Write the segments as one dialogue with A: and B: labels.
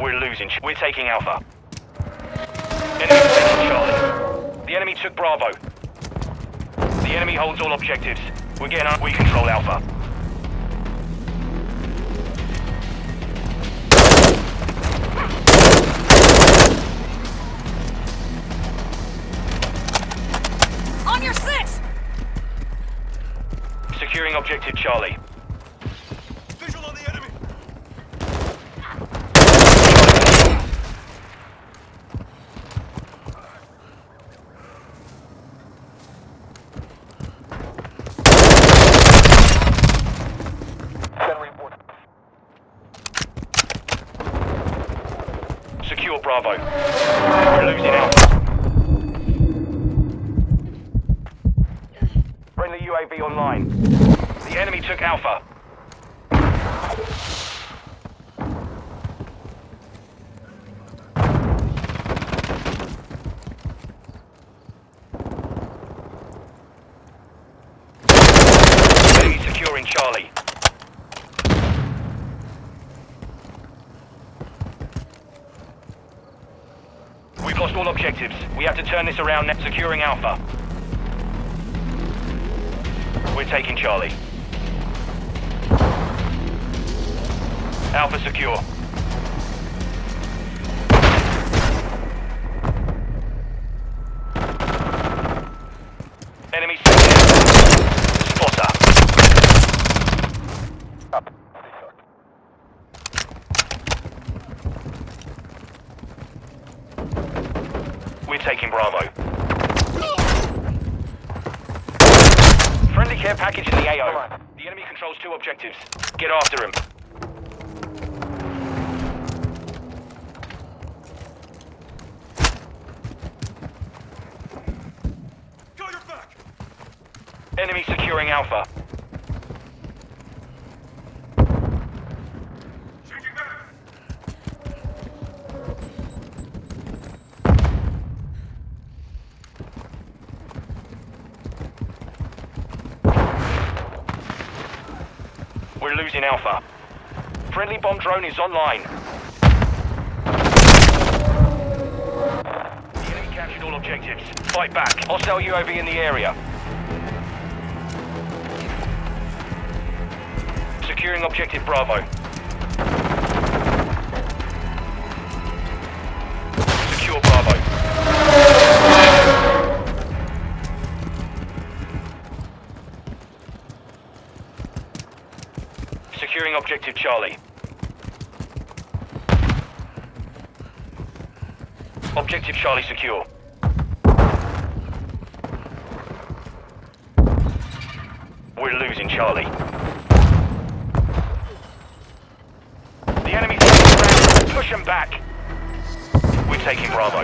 A: We're losing. We're taking Alpha. Enemy taking Charlie. The enemy took Bravo. The enemy holds all objectives. We're getting up. We control Alpha.
B: On your six!
A: Securing objective Charlie.
C: Visual on the enemy!
A: Secure Bravo. We're losing Alpha. Friendly UAV online. The enemy took Alpha. Enemy securing Charlie. We've lost all objectives. We have to turn this around net securing Alpha. We're taking Charlie. Alpha secure. We're taking Bravo. Friendly care package in the AO. The enemy controls two objectives. Get after him.
C: Go your back!
A: Enemy securing Alpha. Losing Alpha. Friendly bomb drone is online. The enemy captured all objectives. Fight back. Hostile UAV in the area. Securing objective Bravo. Objective Charlie. Objective Charlie secure. We're losing Charlie. The enemy's taking ground. Push them back. We're taking Bravo.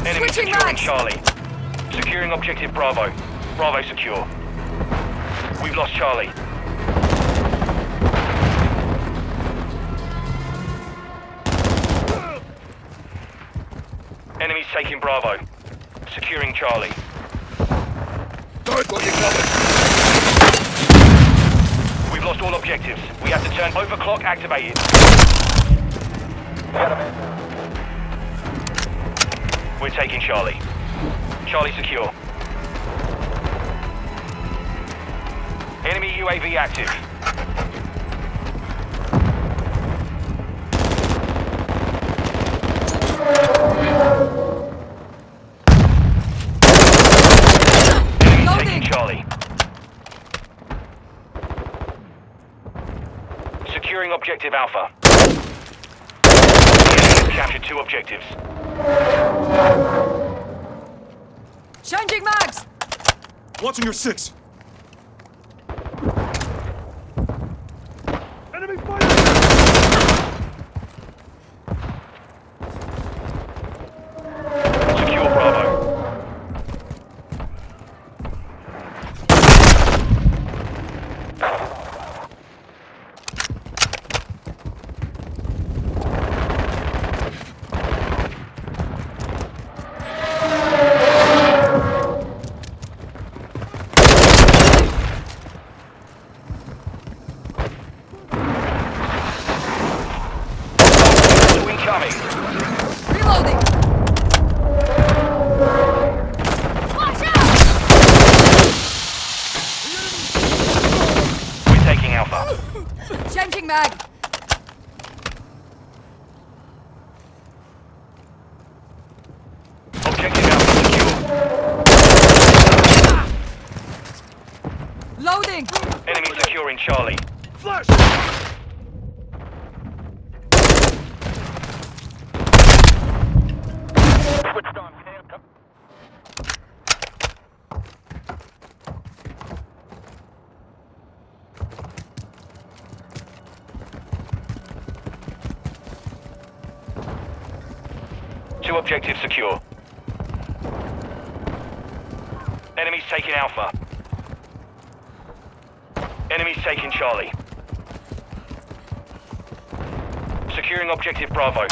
A: Enemy
B: Switching
A: securing
B: mags.
A: Charlie. Securing objective Bravo. Bravo secure. We've lost Charlie. Enemies taking Bravo. Securing Charlie.
C: Covered!
A: We've lost all objectives. We have to turn overclock activated. We're taking Charlie. Charlie secure. Enemy UAV active. Enemy
B: Loading.
A: Charlie. Securing objective Alpha. The captured two objectives.
B: Changing mags!
C: Watching your six! Enemy fire!
A: Secure Bravo. incoming.
B: Reloading. Watch out!
A: We're taking Alpha.
B: Changing mag.
A: Objective Alpha secure.
B: Loading.
A: Enemy securing Charlie.
C: Flash!
A: Two objectives secure. Enemies taking Alpha. Taking Charlie. Securing objective Bravo.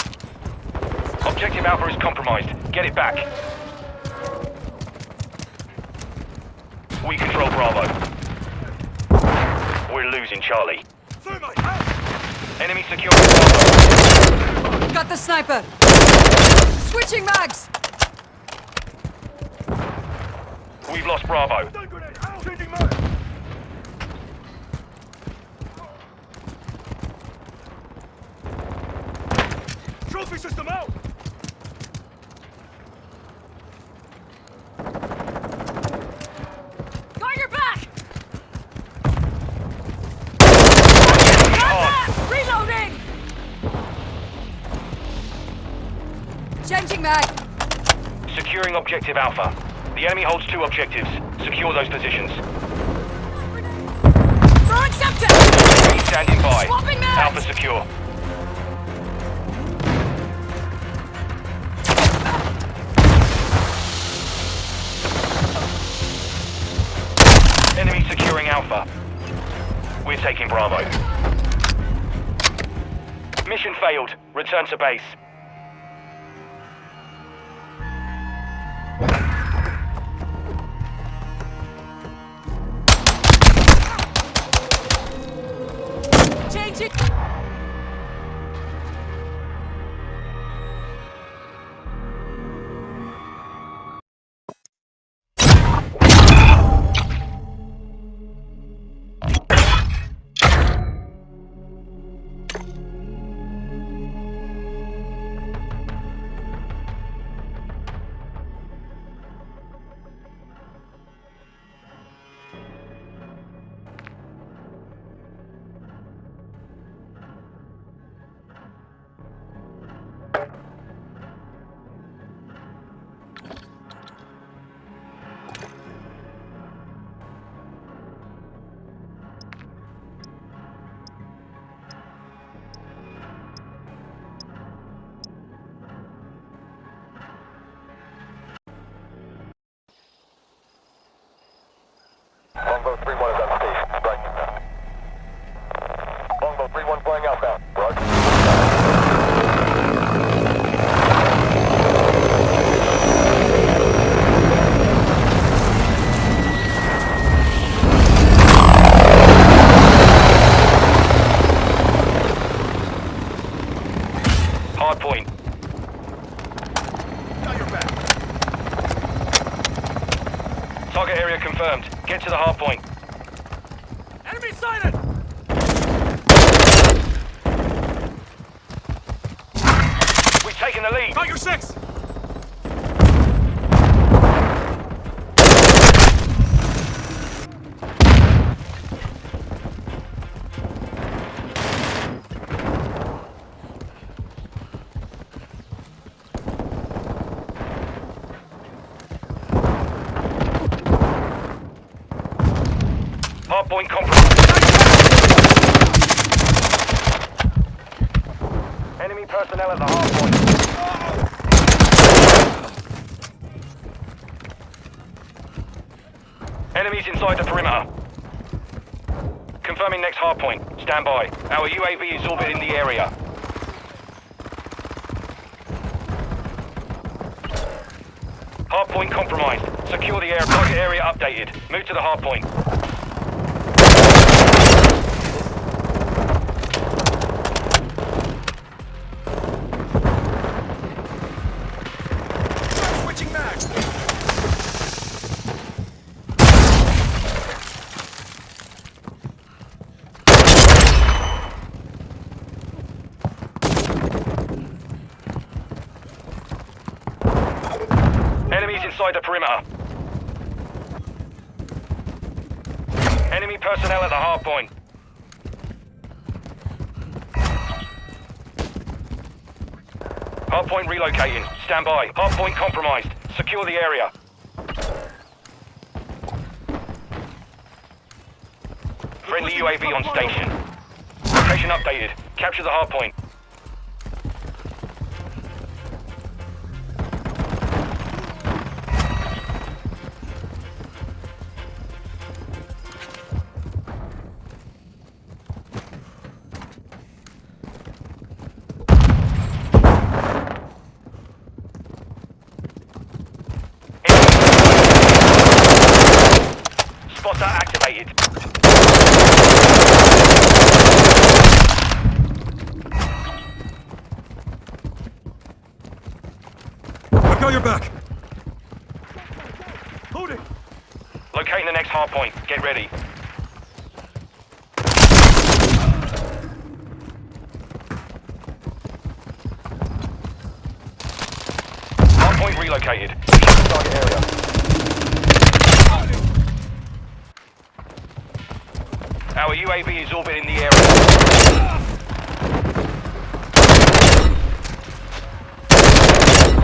A: Objective Alpha is compromised. Get it back. We control Bravo. We're losing Charlie. Enemy securing Bravo.
B: Got the sniper. Switching mags.
A: We've lost Bravo.
C: Stun grenade, out! Changing mag! Trophy system out!
B: Got your back.
A: Hard.
B: Reloading. Changing mag.
A: Securing objective Alpha. The enemy holds two objectives. Secure those positions.
B: Throwing.
A: Standing by. Alpha secure. Taking Bravo. Mission failed. Return to base.
D: Longbow 3-1 is on station. Longbow 3-1 flying outbound. Roger.
A: Hard point.
C: Got your back!
A: Target area confirmed. Get to the hard point.
C: Enemy sighted!
A: We've taken the lead.
C: Got your six!
A: Hard point compromised. Enemy personnel at the hard point. Enemies inside the perimeter. Confirming next hard point. Stand by. Our UAV is orbiting the area. Hard point compromised. Secure the air. Target area updated. Move to the hard point. inside the perimeter. Enemy personnel at the hard point. Hard point relocating. Stand by. Hard point compromised. Secure the area. Friendly UAV on station. Location updated. Capture the hard point.
C: Your back. It.
A: Locating the next hard point. Get ready. Hard point relocated. Target area. Our UAV is orbiting the area.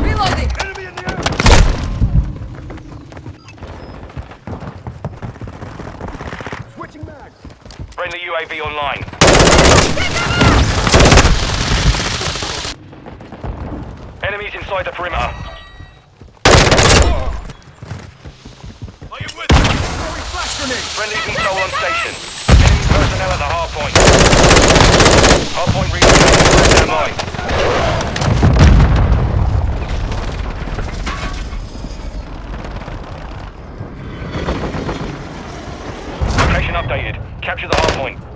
B: Reloading!
C: Enemy in the air. Switching mags.
A: Friendly UAV online. Enemies inside the perimeter.
C: Are you with me?
A: Friendly control on station. Enemy personnel at the hard point. Hard point relocated. Stand by. Updated. Capture the hard point.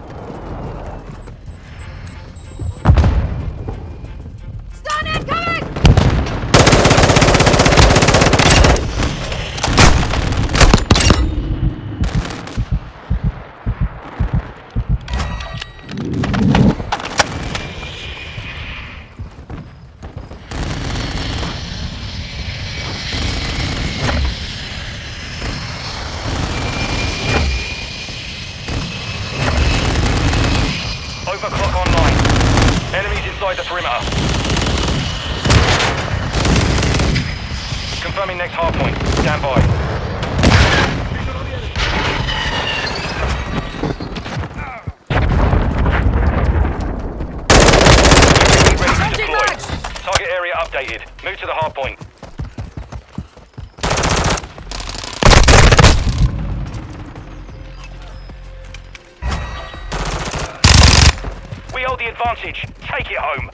A: We hold the advantage. Take it home.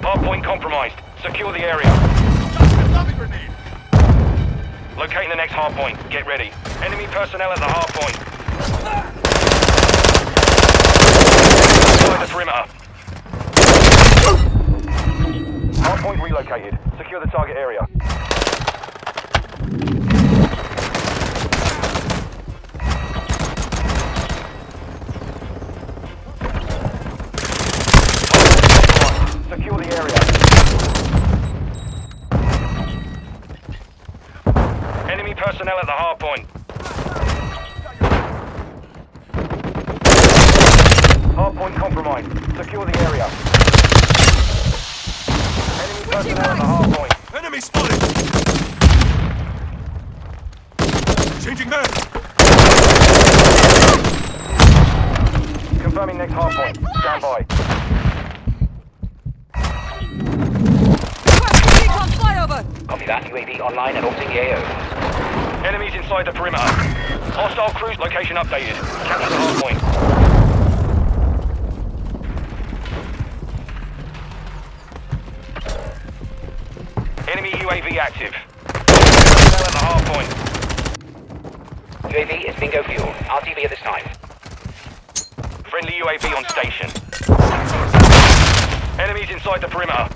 A: Hardpoint compromised. Secure the area. Locating the next hardpoint. Get ready. Personnel at the hardpoint. Inside the perimeter. Hardpoint relocated. Secure the target area. Area. Enemy personnel at the hard point. Hard point compromised. Secure the area. Enemy personnel at the hard point.
C: Enemy spotted. Changing mag.
A: Confirming next hard point. Stand by.
B: Request flyover!
E: Copy that. UAV online and orbiting the AO.
A: Enemies inside the perimeter. Hostile cruise location updated. Capture the hard point. UAV active. Well at the half point.
E: UAV is bingo fuel. RTB at this time.
A: Friendly UAV on station. Enemies inside the perimeter.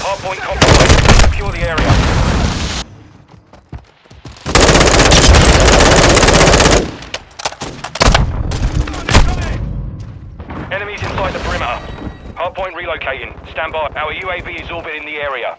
A: Hardpoint compromised. Secure the area. Locating. Stand by. Our UAV is orbiting the area.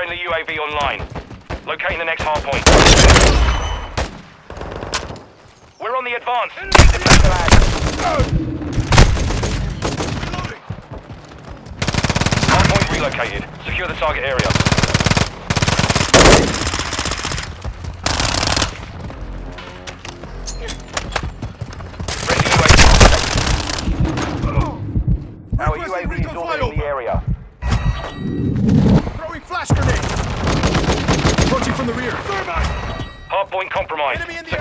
A: Friendly UAV online. Locating the next hard point. We're on the advance. Keep.
C: Hard
A: point relocated. Secure the target area.
C: enemy in the
A: air.